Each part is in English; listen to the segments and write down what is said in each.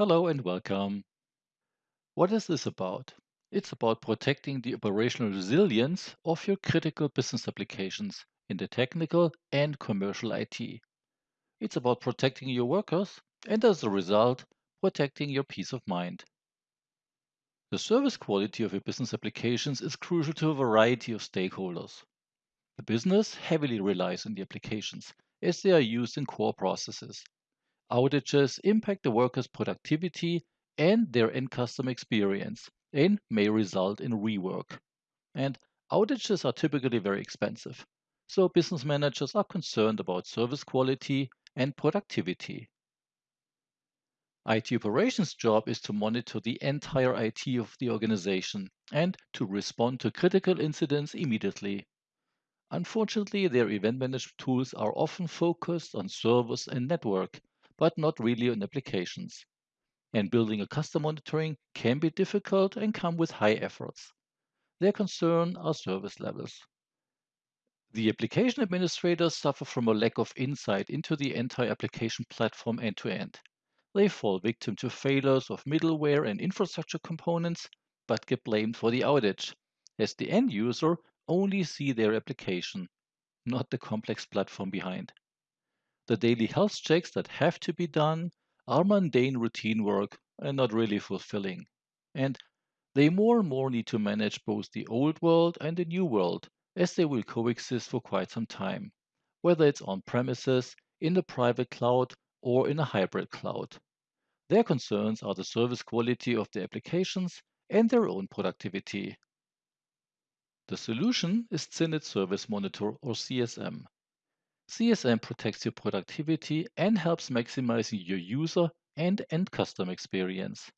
Hello and welcome. What is this about? It's about protecting the operational resilience of your critical business applications in the technical and commercial IT. It's about protecting your workers and, as a result, protecting your peace of mind. The service quality of your business applications is crucial to a variety of stakeholders. The business heavily relies on the applications as they are used in core processes Outages impact the workers' productivity and their end customer experience and may result in rework. And outages are typically very expensive. So business managers are concerned about service quality and productivity. IT operations job is to monitor the entire IT of the organization and to respond to critical incidents immediately. Unfortunately, their event management tools are often focused on servers and network, but not really on applications. And building a custom monitoring can be difficult and come with high efforts. Their concern are service levels. The application administrators suffer from a lack of insight into the entire application platform end to end. They fall victim to failures of middleware and infrastructure components, but get blamed for the outage, as the end user only see their application, not the complex platform behind. The daily health checks that have to be done are mundane routine work and not really fulfilling. And they more and more need to manage both the old world and the new world, as they will coexist for quite some time, whether it's on premises, in the private cloud, or in a hybrid cloud. Their concerns are the service quality of the applications and their own productivity. The solution is CENIT Service Monitor or CSM. CSM protects your productivity and helps maximizing your user and end customer experience.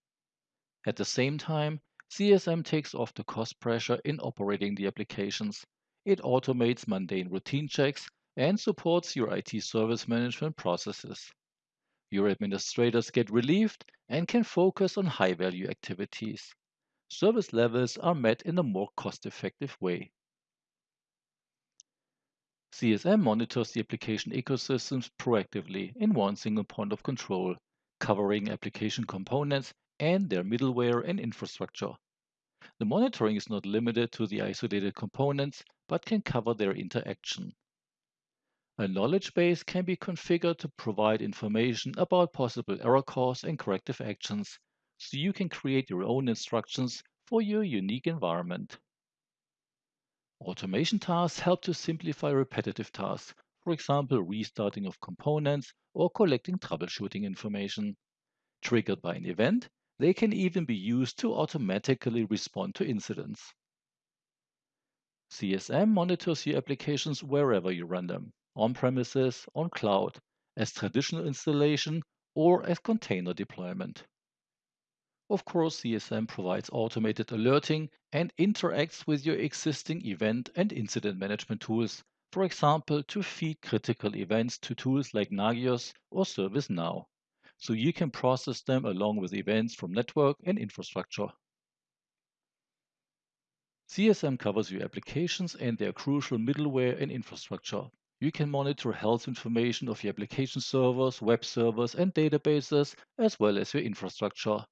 At the same time, CSM takes off the cost pressure in operating the applications. It automates mundane routine checks and supports your IT service management processes. Your administrators get relieved and can focus on high value activities. Service levels are met in a more cost effective way. CSM monitors the application ecosystems proactively in one single point of control, covering application components and their middleware and infrastructure. The monitoring is not limited to the isolated components, but can cover their interaction. A knowledge base can be configured to provide information about possible error codes and corrective actions, so you can create your own instructions for your unique environment. Automation tasks help to simplify repetitive tasks, for example, restarting of components or collecting troubleshooting information. Triggered by an event, they can even be used to automatically respond to incidents. CSM monitors your applications wherever you run them, on premises, on cloud, as traditional installation, or as container deployment. Of course, CSM provides automated alerting and interacts with your existing event and incident management tools, for example, to feed critical events to tools like Nagios or ServiceNow, so you can process them along with events from network and infrastructure. CSM covers your applications and their crucial middleware and infrastructure. You can monitor health information of your application servers, web servers, and databases, as well as your infrastructure.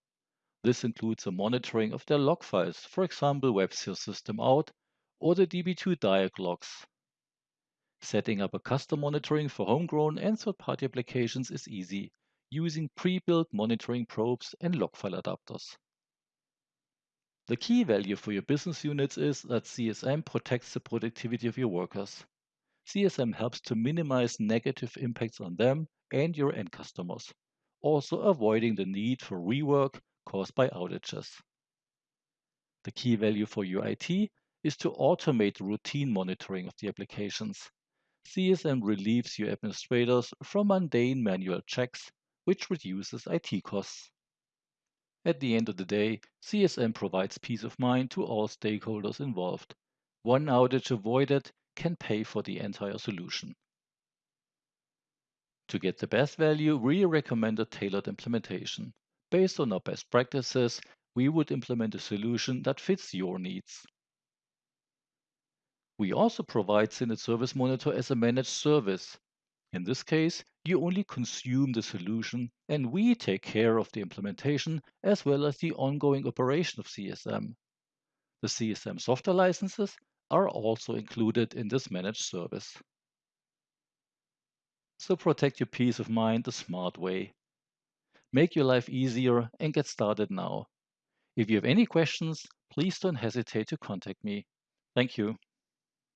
This includes the monitoring of their log files, for example, WebSphere System Out or the DB2 diag logs. Setting up a custom monitoring for homegrown and third-party applications is easy, using pre-built monitoring probes and log file adapters. The key value for your business units is that CSM protects the productivity of your workers. CSM helps to minimize negative impacts on them and your end customers, also avoiding the need for rework caused by outages. The key value for UIT is to automate routine monitoring of the applications. CSM relieves your administrators from mundane manual checks, which reduces IT costs. At the end of the day, CSM provides peace of mind to all stakeholders involved. One outage avoided can pay for the entire solution. To get the best value, we recommend a tailored implementation. Based on our best practices, we would implement a solution that fits your needs. We also provide CENIT Service Monitor as a managed service. In this case, you only consume the solution and we take care of the implementation as well as the ongoing operation of CSM. The CSM software licenses are also included in this managed service. So protect your peace of mind the smart way. Make your life easier and get started now. If you have any questions, please don't hesitate to contact me. Thank you.